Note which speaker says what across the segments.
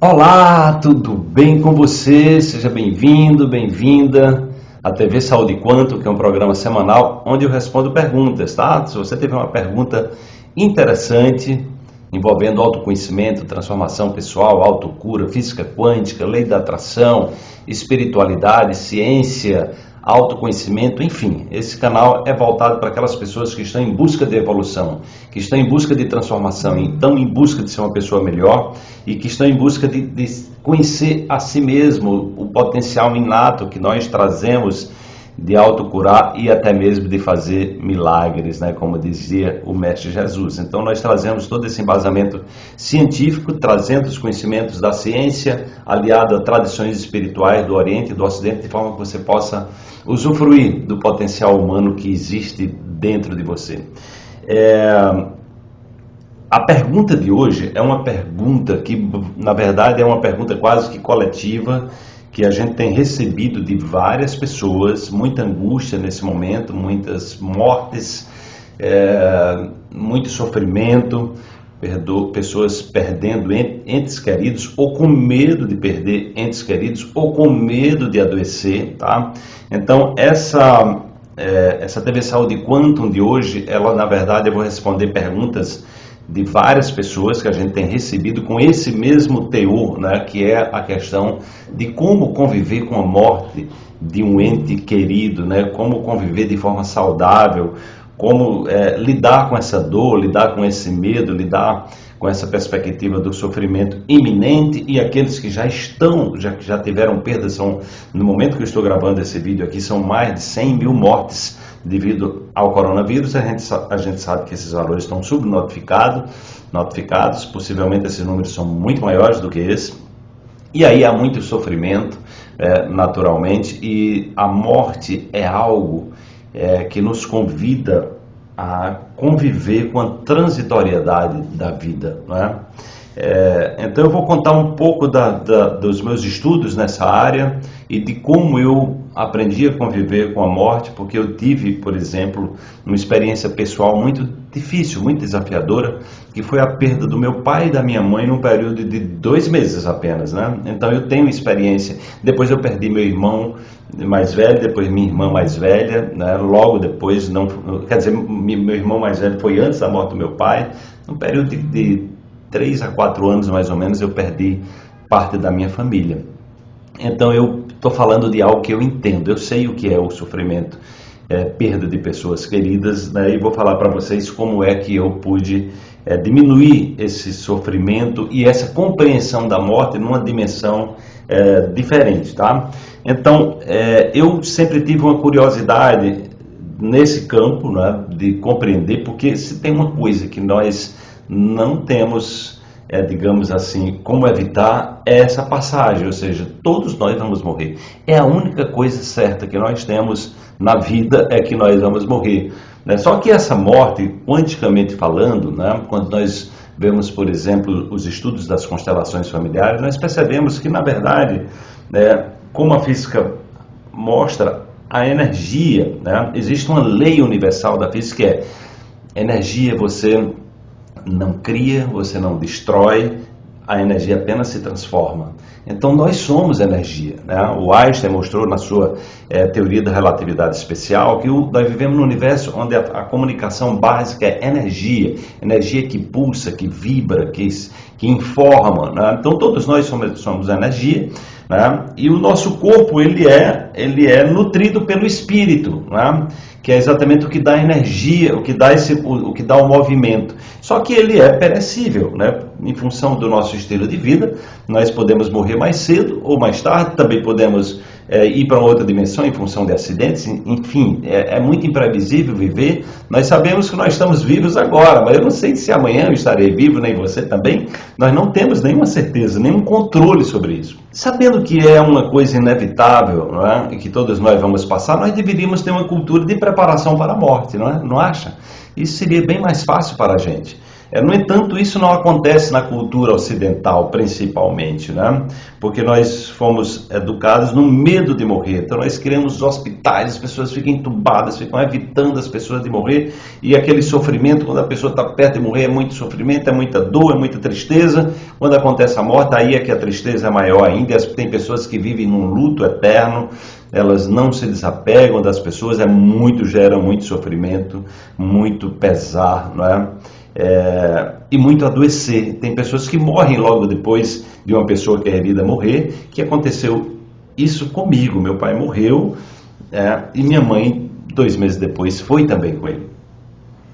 Speaker 1: Olá, tudo bem com você? Seja bem-vindo, bem-vinda à TV Saúde Quanto, que é um programa semanal onde eu respondo perguntas, tá? Se você teve uma pergunta interessante envolvendo autoconhecimento, transformação pessoal, autocura, física quântica, lei da atração, espiritualidade, ciência, autoconhecimento, enfim. Esse canal é voltado para aquelas pessoas que estão em busca de evolução, que estão em busca de transformação, estão em busca de ser uma pessoa melhor e que estão em busca de, de conhecer a si mesmo, o potencial inato que nós trazemos de autocurar e até mesmo de fazer milagres, né, como dizia o Mestre Jesus. Então nós trazemos todo esse embasamento científico, trazendo os conhecimentos da ciência, aliado a tradições espirituais do Oriente e do Ocidente, de forma que você possa usufruir do potencial humano que existe dentro de você. É... A pergunta de hoje é uma pergunta que, na verdade, é uma pergunta quase que coletiva, que a gente tem recebido de várias pessoas, muita angústia nesse momento, muitas mortes, é, muito sofrimento, pessoas perdendo entes queridos ou com medo de perder entes queridos ou com medo de adoecer, tá? Então essa é, essa TV Saúde Quantum de hoje, ela na verdade eu vou responder perguntas de várias pessoas que a gente tem recebido com esse mesmo teor, né, que é a questão de como conviver com a morte de um ente querido, né, como conviver de forma saudável, como é, lidar com essa dor, lidar com esse medo, lidar com essa perspectiva do sofrimento iminente. E aqueles que já estão, já já tiveram perdas, são, no momento que eu estou gravando esse vídeo aqui, são mais de 100 mil mortes devido ao coronavírus, a gente, a gente sabe que esses valores estão subnotificados, notificados, possivelmente esses números são muito maiores do que esse, e aí há muito sofrimento, é, naturalmente, e a morte é algo é, que nos convida a conviver com a transitoriedade da vida, não é? É, então eu vou contar um pouco da, da, dos meus estudos nessa área e de como eu aprendi a conviver com a morte, porque eu tive, por exemplo, uma experiência pessoal muito difícil, muito desafiadora, que foi a perda do meu pai e da minha mãe num período de dois meses apenas, né? Então eu tenho experiência. Depois eu perdi meu irmão mais velho, depois minha irmã mais velha, né? Logo depois, não, quer dizer, meu irmão mais velho foi antes da morte do meu pai, num período de, de três a quatro anos mais ou menos eu perdi parte da minha família. Então eu estou falando de algo que eu entendo, eu sei o que é o sofrimento, é, perda de pessoas queridas, né, e vou falar para vocês como é que eu pude é, diminuir esse sofrimento e essa compreensão da morte numa dimensão é, diferente, tá? Então, é, eu sempre tive uma curiosidade nesse campo, né, de compreender, porque se tem uma coisa que nós não temos, é, digamos assim, como evitar essa passagem, ou seja, todos nós vamos morrer. É a única coisa certa que nós temos na vida é que nós vamos morrer. Né? Só que essa morte, quanticamente falando, né, quando nós vemos, por exemplo, os estudos das constelações familiares, nós percebemos que, na verdade, né, como a física mostra, a energia, né, existe uma lei universal da física que é energia você não cria, você não destrói, a energia apenas se transforma. Então nós somos energia. Né? O Einstein mostrou na sua é, teoria da relatividade especial que o, nós vivemos num universo onde a, a, comunicação básica é energia, energia que pulsa, que vibra, que, que informa. Né? Então todos nós somos, somos energia. Né? E o nosso corpo ele é, ele é nutrido pelo espírito. Né? Que é exatamente o que dá energia, o que dá, esse, o, o, que dá o movimento. Só que ele é perecível, né? em função do nosso estilo de vida, nós podemos morrer mais cedo ou mais tarde, também podemos é, ir para outra dimensão em função de acidentes, enfim, é, é, muito imprevisível viver. Nós sabemos que nós estamos vivos agora, mas eu não sei se amanhã eu estarei vivo, nem você também. Nós não temos nenhuma certeza, nenhum controle sobre isso. Sabendo que é uma coisa inevitável não é? e que todos nós vamos passar, nós deveríamos ter uma cultura de preparação para a morte, não, é? não acha? Isso seria bem mais fácil para a gente. É, no entanto, isso não acontece na cultura ocidental, principalmente, né? porque nós fomos educados no medo de morrer. Então, nós criamos hospitais, as pessoas ficam entubadas, ficam evitando as pessoas de morrer, e aquele sofrimento, quando a pessoa está perto de morrer, é muito sofrimento, é muita dor, é muita tristeza. Quando acontece a morte, aí é que a tristeza é maior ainda, tem pessoas que vivem num luto eterno, elas não se desapegam das pessoas, é muito, gera muito sofrimento, muito pesar, não é? É, e muito adoecer. Tem pessoas que morrem logo depois de uma pessoa querida morrer, que aconteceu isso comigo. Meu pai morreu é, e minha mãe, dois meses depois, foi também com ele.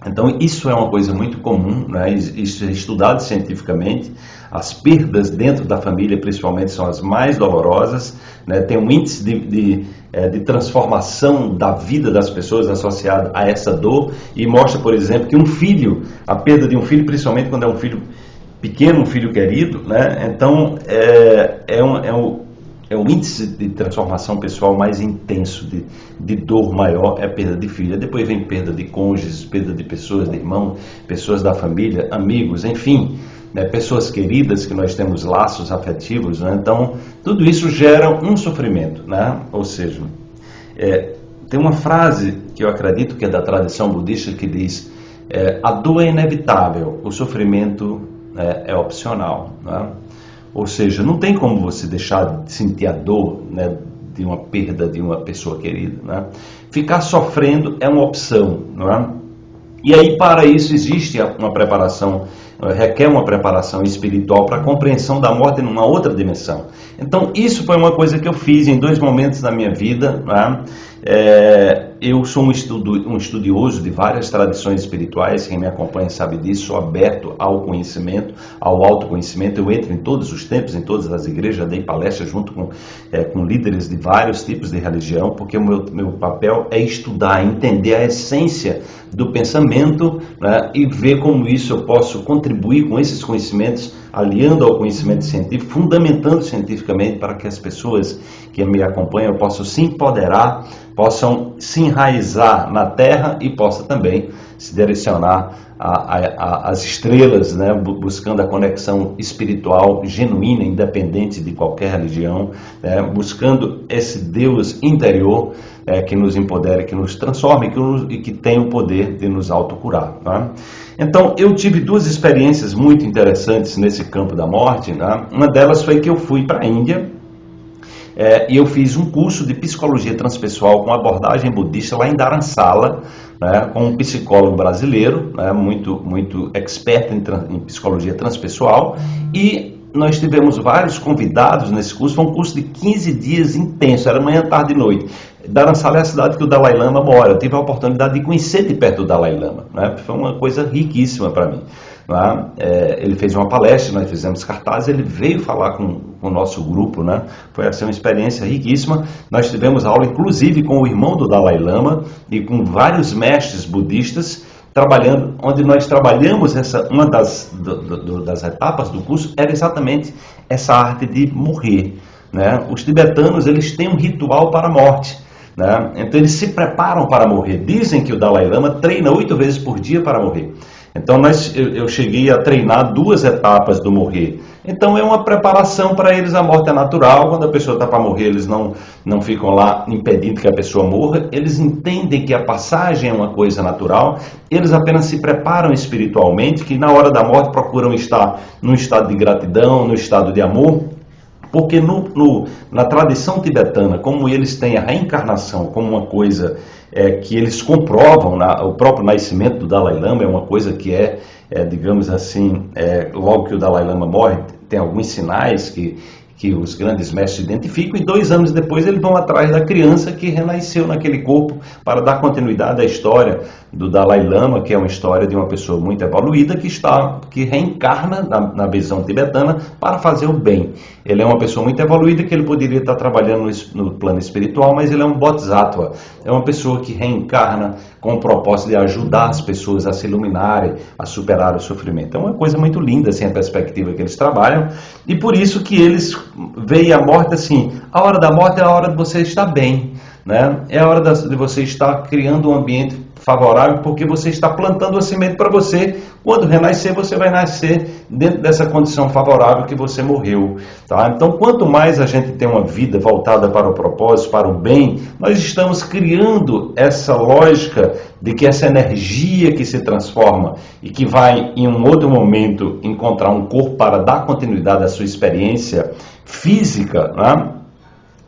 Speaker 1: Então, isso é uma coisa muito comum, né? isso é estudado cientificamente. As perdas dentro da família, principalmente, são as mais dolorosas. Né? Tem um índice de, de, é, de, transformação da vida das pessoas associado a essa dor. E mostra, por exemplo, que um filho, a perda de um filho, principalmente quando é um filho pequeno, um filho querido, né? então é, é, um, é um é o índice de transformação pessoal mais intenso, de, de dor maior, é a perda de filha. Depois vem perda de cônjuges, perda de pessoas, de irmão, pessoas da família, amigos, enfim, né, pessoas queridas que nós temos laços afetivos. Né? Então, tudo isso gera um sofrimento. Né? Ou seja, é, tem uma frase que eu acredito que é da tradição budista que diz: é, a dor é inevitável, o sofrimento é, é opcional. Né? Ou seja, não tem como você deixar de sentir a dor né, de uma perda de uma pessoa querida. Né? Ficar sofrendo é uma opção. Não é? E aí, para isso, existe uma preparação, requer uma preparação espiritual para a compreensão da morte numa outra dimensão. Então, isso foi uma coisa que eu fiz em dois momentos da minha vida. Né? É, eu sou um, estudo, um, estudioso de várias tradições espirituais, quem me acompanha sabe disso, sou aberto ao conhecimento, ao autoconhecimento, eu entro em todos os tempos, em todas as igrejas, dei palestras junto com, é, com líderes de vários tipos de religião, porque o meu, meu papel é estudar, entender a essência do pensamento né, e ver como isso eu posso contribuir com esses conhecimentos, aliando ao conhecimento científico, fundamentando cientificamente para que as pessoas que me acompanham possam se empoderar, possam se enraizar na terra e possa também se direcionar às estrelas, né, buscando a conexão espiritual genuína, independente de qualquer religião, né, buscando esse Deus interior é, que nos empodere, que nos transforme que nos, e que tem o poder de nos autocurar. Né? Então, eu tive duas experiências muito interessantes nesse campo da morte. Né? Uma delas foi que eu fui para a Índia é, e eu fiz um curso de psicologia transpessoal com abordagem budista lá em Dharamsala, né, com um psicólogo brasileiro, né, muito, muito expert em, em psicologia transpessoal, e nós tivemos vários convidados nesse curso, foi um curso de 15 dias intenso, era manhã, tarde e noite. Dharamsala é a cidade que o Dalai Lama mora, eu tive a oportunidade de conhecer de perto o Dalai Lama, né, foi uma coisa riquíssima para mim. Né? É, ele fez uma palestra, nós fizemos cartazes, ele veio falar com, com, o nosso grupo, né? foi assim, uma experiência riquíssima. Nós tivemos aula, inclusive, com o irmão do Dalai Lama e com vários mestres budistas, trabalhando, onde nós trabalhamos essa, uma das, do, do, das etapas do curso era exatamente essa arte de morrer. Né? Os tibetanos eles têm um ritual para a morte. Né? Então eles se preparam para morrer. Dizem que o Dalai Lama treina oito vezes por dia para morrer. Então nós, eu, eu cheguei a treinar duas etapas do morrer. Então é uma preparação para eles, a morte é natural, quando a pessoa está para morrer, eles não, não ficam lá impedindo que a pessoa morra, eles entendem que a passagem é uma coisa natural, eles apenas se preparam espiritualmente, que na hora da morte procuram estar num estado de gratidão, no estado de amor, porque no, no, na tradição tibetana, como eles têm a reencarnação como uma coisa é, que eles comprovam, na, o próprio nascimento do Dalai Lama é uma coisa que é, é digamos assim, é, logo que o Dalai Lama morre, tem alguns sinais que que os grandes mestres identificam, e dois anos depois eles vão atrás da criança que renasceu naquele corpo para dar continuidade à história do Dalai Lama, que é uma história de uma pessoa muito evoluída que está que reencarna na, na visão tibetana para fazer o bem. Ele é uma pessoa muito evoluída que ele poderia estar trabalhando no, no plano espiritual, mas ele é um bodhisattva, é uma pessoa que reencarna com o propósito de ajudar as pessoas a se iluminarem, a superar o sofrimento. É uma coisa muito linda assim a perspectiva que eles trabalham e por isso que eles veem a morte assim, a hora da morte é a hora de você estar bem, né? É a hora de você estar criando um ambiente favorável porque você está plantando a semente para você. Quando renascer, você vai nascer dentro dessa condição favorável que você morreu. Tá? Então, quanto mais a gente tem uma vida voltada para o propósito, para o bem, nós estamos criando essa lógica de que essa energia que se transforma e que vai em um outro momento encontrar um corpo para dar continuidade à sua experiência física, né?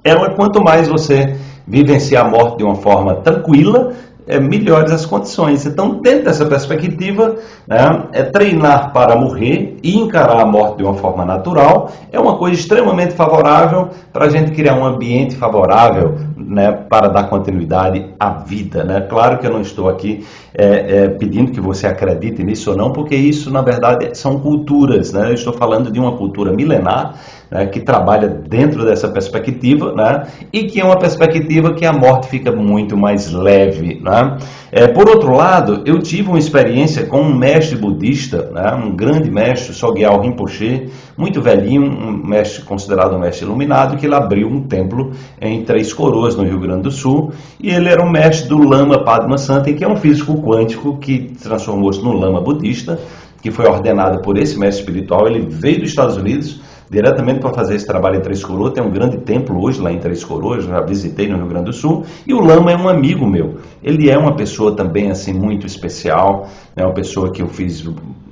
Speaker 1: ela quanto mais você vivenciar a morte de uma forma tranquila, é, melhores as condições. Então, dentro dessa perspectiva, né, é treinar para morrer e encarar a morte de uma forma natural é uma coisa extremamente favorável para a gente criar um ambiente favorável né, para dar continuidade à vida. Né? Claro que eu não estou aqui é, é, pedindo que você acredite nisso ou não, porque isso, na verdade, são culturas. Né? Eu estou falando de uma cultura milenar né, que trabalha dentro dessa perspectiva né, e que é uma perspectiva que a morte fica muito mais leve. Né? É, por outro lado, eu tive uma experiência com um mestre budista, né, um grande mestre, Sogyal Rinpoche, muito velhinho, um mestre considerado um mestre iluminado, que ele abriu um templo em Três Coroas, no Rio Grande do Sul, e ele era um mestre do Lama Padmasambhava, que é um físico quântico que transformou-se no Lama budista, que foi ordenado por esse mestre espiritual. Ele veio dos Estados Unidos diretamente para fazer esse trabalho em Três Coroas. Tem um grande templo hoje lá em Três Coroas, já visitei no Rio Grande do Sul. E o Lama é um amigo meu. Ele é uma pessoa também assim muito especial, é uma pessoa que eu fiz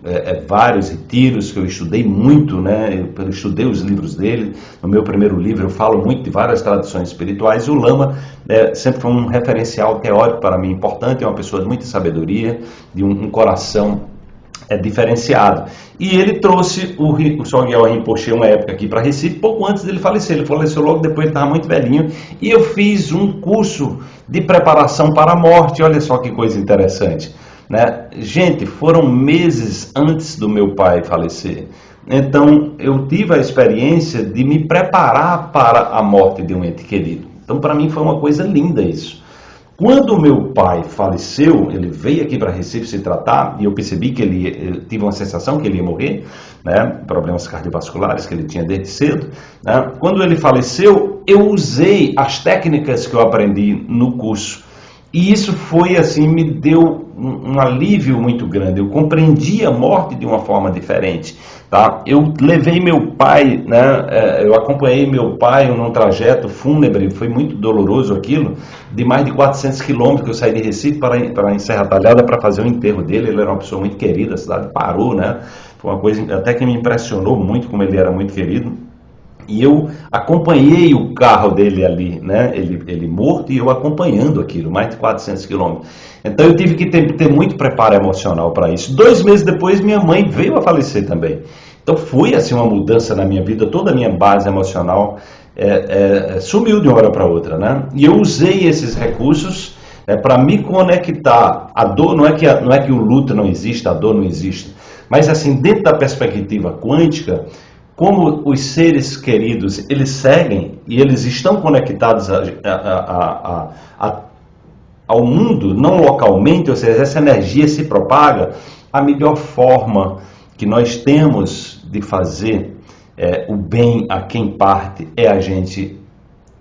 Speaker 1: é, é, vários retiros, que eu estudei muito, né? Eu estudei os livros dele. No meu primeiro livro eu falo muito de várias tradições espirituais. E o Lama é, sempre foi um referencial teórico para mim importante, é uma pessoa de muita sabedoria, de um, um coração é diferenciado. E ele trouxe o, o Sogyal Rinpoche uma época aqui para Recife, pouco antes dele falecer. Ele faleceu logo depois, ele estava muito velhinho. E eu fiz um curso de preparação para a morte. Olha só que coisa interessante. Né? Gente, foram meses antes do meu pai falecer. Então, eu tive a experiência de me preparar para a morte de um ente querido. Então, para mim, foi uma coisa linda isso. Quando meu pai faleceu, ele veio aqui para Recife se tratar e eu percebi que ele eu tive uma sensação que ele ia morrer, né? Problemas cardiovasculares que ele tinha desde cedo. Né? Quando ele faleceu, eu usei as técnicas que eu aprendi no curso e isso foi assim, me deu um, um, alívio muito grande. Eu compreendi a morte de uma forma diferente. Tá? Eu levei meu pai, né, é, eu acompanhei meu pai num trajeto fúnebre, foi muito doloroso aquilo, de mais de 400 quilômetros que eu saí de Recife para, para em Serra Talhada para fazer o enterro dele. Ele era uma pessoa muito querida, a cidade parou, né? Foi uma coisa até que me impressionou muito como ele era muito querido. E eu acompanhei o carro dele ali, né? Ele, ele morto e eu acompanhando aquilo, mais de 400 quilômetros. Então eu tive que ter, ter muito preparo emocional para isso. Dois meses depois, minha mãe veio a falecer também. Então foi assim uma mudança na minha vida, toda a minha base emocional é, é, sumiu de uma hora para outra, né? E eu usei esses recursos é, para me conectar. A dor não é que a, não é que o luto não existe, a dor não existe, mas assim dentro da perspectiva quântica como os seres queridos eles seguem e eles estão conectados a, a, a, ao mundo, não localmente, ou seja, essa energia se propaga, a melhor forma que nós temos de fazer é, o bem a quem parte é a gente.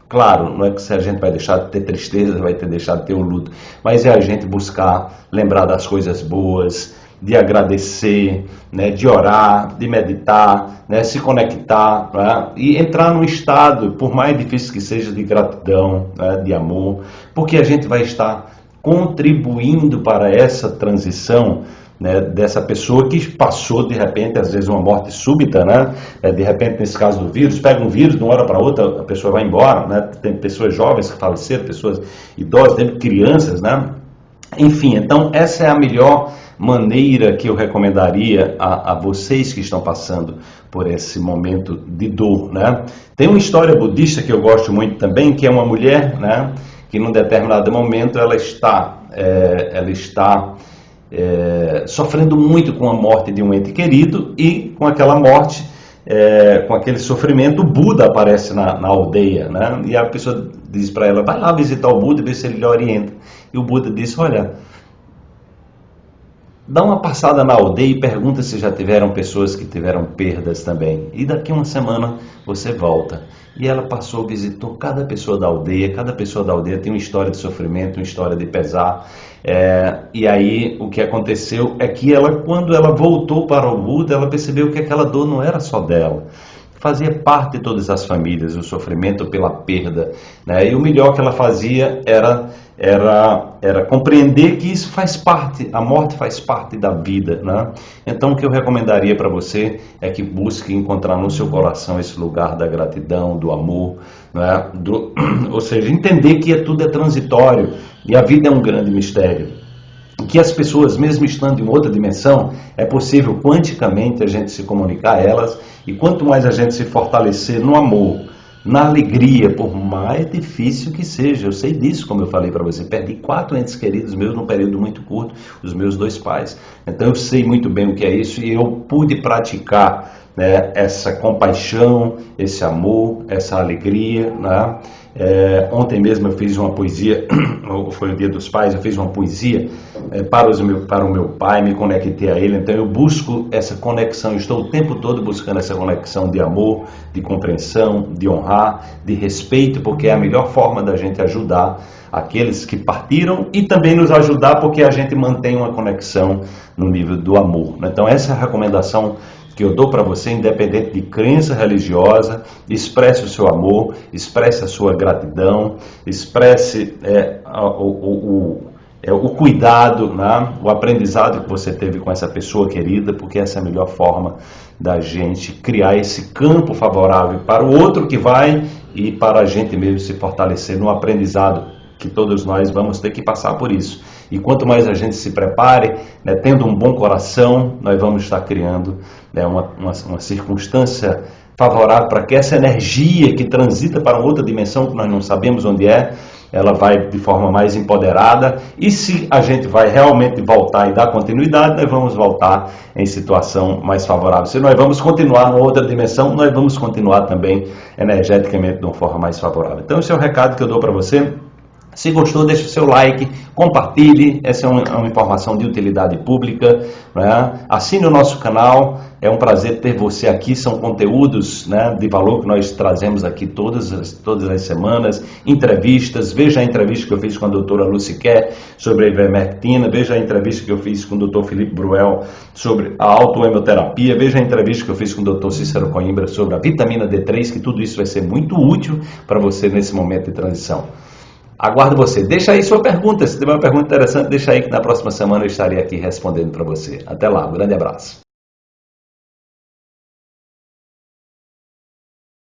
Speaker 1: Claro, não é que se a gente vai deixar de ter tristeza, vai ter deixado de ter o luto, mas é a gente buscar lembrar das coisas boas, de agradecer, né, de orar, de meditar, né, se conectar né, e entrar num estado, por mais difícil que seja, de gratidão, né, de amor, porque a gente vai estar contribuindo para essa transição né, dessa pessoa que passou de repente, às vezes, uma morte súbita, né? É, de repente, nesse caso do vírus, pega um vírus, de uma hora para outra a pessoa vai embora, né? Tem pessoas jovens que faleceram, pessoas idosas, tem crianças, né? Enfim, então essa é a melhor maneira que eu recomendaria a, a, vocês que estão passando por esse momento de dor, né? Tem uma história budista que eu gosto muito também, que é uma mulher, né? Que num determinado momento ela está, é, ela está é, sofrendo muito com a morte de um ente querido e com aquela morte, é, com aquele sofrimento, o Buda aparece na, na aldeia, né? E a pessoa diz para ela, vai lá visitar o Buda e ver se ele lhe orienta. E o Buda disse, olha dá uma passada na aldeia e pergunta se já tiveram pessoas que tiveram perdas também. E daqui uma semana você volta. E ela passou, visitou cada pessoa da aldeia, cada pessoa da aldeia tem uma história de sofrimento, uma história de pesar. É, e aí o que aconteceu é que ela, quando ela voltou para o Buda, ela percebeu que aquela dor não era só dela fazia parte de todas as famílias, o sofrimento pela perda. Né? E o melhor que ela fazia era, era, era compreender que isso faz parte, a morte faz parte da vida. Né? Então, o que eu recomendaria para você é que busque encontrar no seu coração esse lugar da gratidão, do amor, né? do, ou seja, entender que tudo é transitório e a vida é um grande mistério que as pessoas, mesmo estando em outra dimensão, é possível quanticamente a gente se comunicar a elas e quanto mais a gente se fortalecer no amor, na alegria, por mais difícil que seja, eu sei disso, como eu falei para você, perdi quatro entes queridos meus num período muito curto, os meus dois pais. Então eu sei muito bem o que é isso e eu pude praticar né, essa compaixão, esse amor, essa alegria, né? É, ontem mesmo eu fiz uma poesia, foi o Dia dos Pais, eu fiz uma poesia é, para, os meu, para o meu pai, me conectei a ele, então eu busco essa conexão, estou o tempo todo buscando essa conexão de amor, de compreensão, de honrar, de respeito, porque é a melhor forma da gente ajudar aqueles que partiram e também nos ajudar porque a gente mantém uma conexão no nível do amor. Então essa é a recomendação que eu dou para você, independente de crença religiosa, expresse o seu amor, expresse a sua gratidão, expresse é, o, o, o, é, o, cuidado, né? o aprendizado que você teve com essa pessoa querida, porque essa é a melhor forma da gente criar esse campo favorável para o outro que vai e para a gente mesmo se fortalecer no aprendizado que todos nós vamos ter que passar por isso. E quanto mais a gente se prepare, né, tendo um bom coração, nós vamos estar criando né, uma, uma, uma circunstância favorável para que essa energia que transita para outra dimensão que nós não sabemos onde é, ela vai de forma mais empoderada. E se a gente vai realmente voltar e dar continuidade, nós vamos voltar em situação mais favorável. Se nós vamos continuar numa outra dimensão, nós vamos continuar também energeticamente de uma forma mais favorável. Então, esse é o recado que eu dou para você. Se gostou, deixe o seu like, compartilhe, essa é uma, uma informação de utilidade pública. Né? Assine o nosso canal, é um prazer ter você aqui. São conteúdos né, de valor que nós trazemos aqui todas as, todas as semanas, entrevistas. Veja a entrevista que eu fiz com a doutora Lucy Kerr sobre a ivermectina, veja a entrevista que eu fiz com o doutor Felipe Bruel sobre a autoemoterapia, veja a entrevista que eu fiz com o doutor Cícero Coimbra sobre a vitamina D3, que tudo isso vai ser muito útil para você nesse momento de transição. Aguardo você. Deixa aí sua pergunta. Se tiver uma pergunta interessante, deixa aí que na próxima semana eu estarei aqui respondendo para você. Até lá. Um grande abraço.